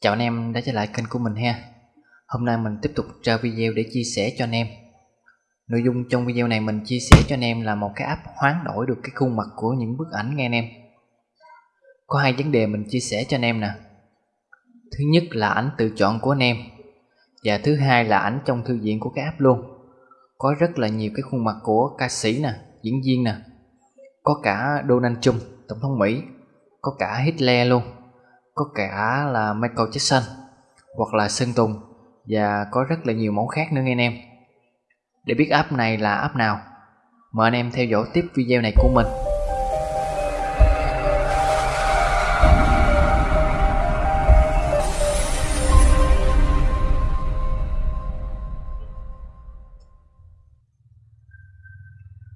Chào anh em đã trở lại kênh của mình ha. Hôm nay mình tiếp tục ra video để chia sẻ cho anh em. Nội dung trong video này mình chia sẻ cho anh em là một cái app hoán đổi được cái khuôn mặt của những bức ảnh nghe anh em. Có hai vấn đề mình chia sẻ cho anh em nè. Thứ nhất là ảnh tự chọn của anh em Và thứ hai là ảnh trong thư viện của cái app luôn. Có rất là nhiều cái khuôn mặt của ca sĩ nè, diễn viên nè. Có cả Donald Trump, Tổng thống Mỹ. Có cả Hitler luôn có cả là Michael Jackson hoặc là Sơn Tùng và có rất là nhiều mẫu khác nữa nghe anh em. Để biết app này là app nào, mời anh em theo dõi tiếp video này của mình.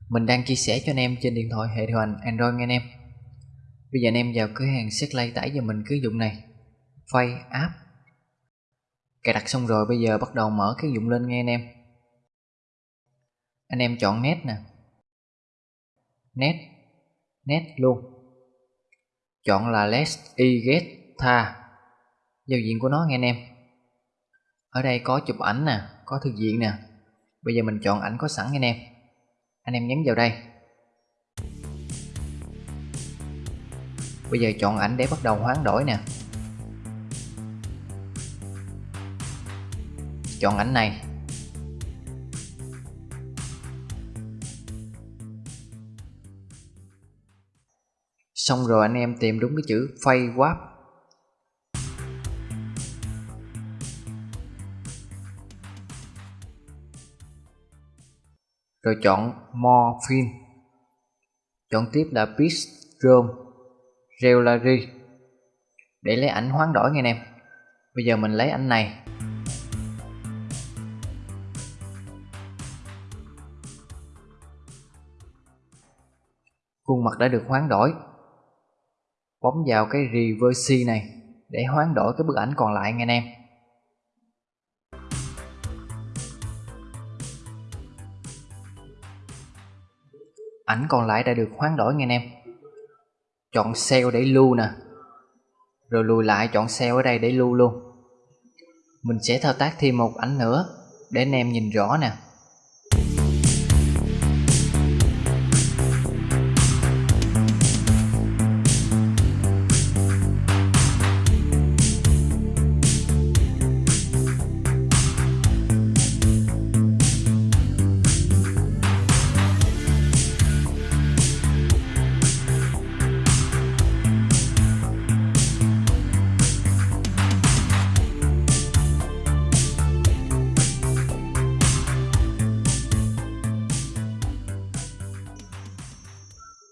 Mình đang chia sẻ cho anh em trên điện thoại hệ điều hành Android nghe anh em. Bây giờ anh em vào cửa hàng Setlay tải cho mình cái dụng này. File app. Cài đặt xong rồi, bây giờ bắt đầu mở cái dụng lên nghe anh em. Anh em chọn nét nè. Nét Nét luôn. Chọn là Let's e get tha. Giao diện của nó nghe anh em. Ở đây có chụp ảnh nè, Có thư diện nè. Bây giờ mình chọn ảnh có sẵn nghe anh em. Anh em nhấn vào đây. Bây giờ chọn ảnh để bắt đầu hoán đổi nè. Chọn ảnh này. Xong rồi anh em tìm đúng cái chữ phay Warp Rồi chọn more film Chọn tiếp là Pitch room Jewelry để lấy ảnh hoán đổi nha anh em bây giờ mình lấy ảnh này. Khuôn mặt đã được hoán đổi. Bấm vào cái reverse này để hoán đổi cái bức ảnh còn lại nha anh em ảnh còn lại đã được hoán đổi nha anh em chọn cell để lưu nè. Rồi lùi lại, chọn cell ở đây để lưu luôn. Mình sẽ thao tác thêm một ảnh nữa để anh em nhìn rõ nè.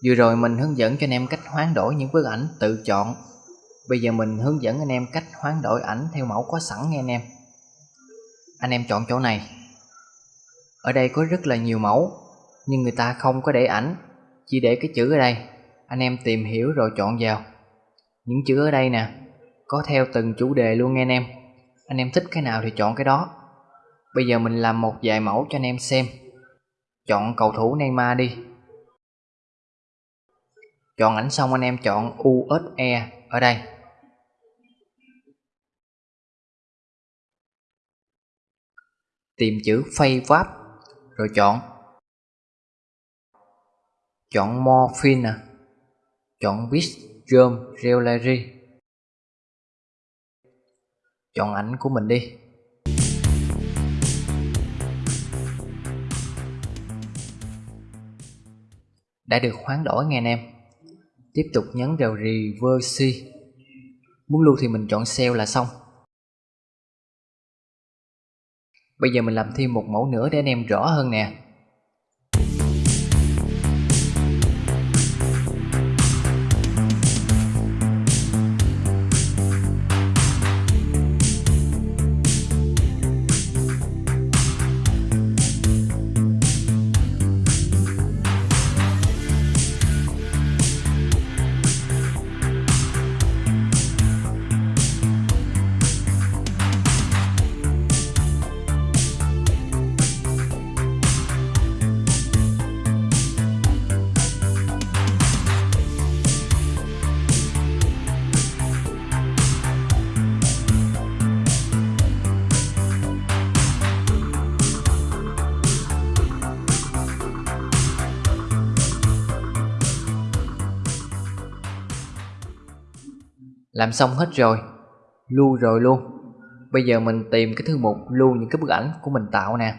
Vừa rồi mình hướng dẫn cho anh em cách hoán đổi những bức ảnh tự chọn. Bây giờ mình hướng dẫn anh em cách hoán đổi ảnh theo mẫu có sẵn nha anh em. Anh em chọn chỗ này. Ở đây có rất là nhiều mẫu, Nhưng người ta không có để ảnh, Chỉ để cái chữ ở đây. Anh em tìm hiểu rồi chọn vào. Những chữ ở đây nè, Có theo từng chủ đề luôn nghe anh em. Anh em thích cái nào thì chọn cái đó. Bây giờ mình làm một vài mẫu cho anh em xem. Chọn cầu thủ Neymar đi chọn ảnh xong anh em chọn USE ở đây. Tìm chữ Favap rồi chọn. Chọn Morphine nè chọn Bitdrum Jewelry. Chọn ảnh của mình đi. Đã được hoán đổi nghe anh em tiếp tục nhấn vào reverse muốn lưu thì mình chọn cell là xong. Bây giờ mình làm thêm một mẫu nữa để anh em rõ hơn nè. Làm xong hết rồi Lưu rồi luôn Bây giờ mình tìm cái thư mục lưu những cái bức ảnh của mình tạo nè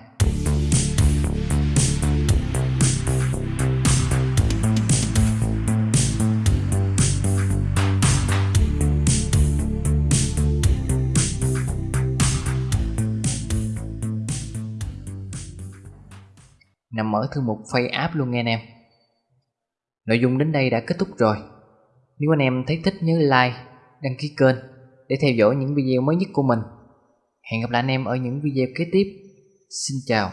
nằm ở thư mục File App luôn nghe anh em. Nội dung đến đây đã kết thúc rồi. Nếu anh em thấy thích nhớ like, đăng ký kênh để theo dõi những video mới nhất của mình. Hẹn gặp lại anh em ở những video kế tiếp. Xin chào.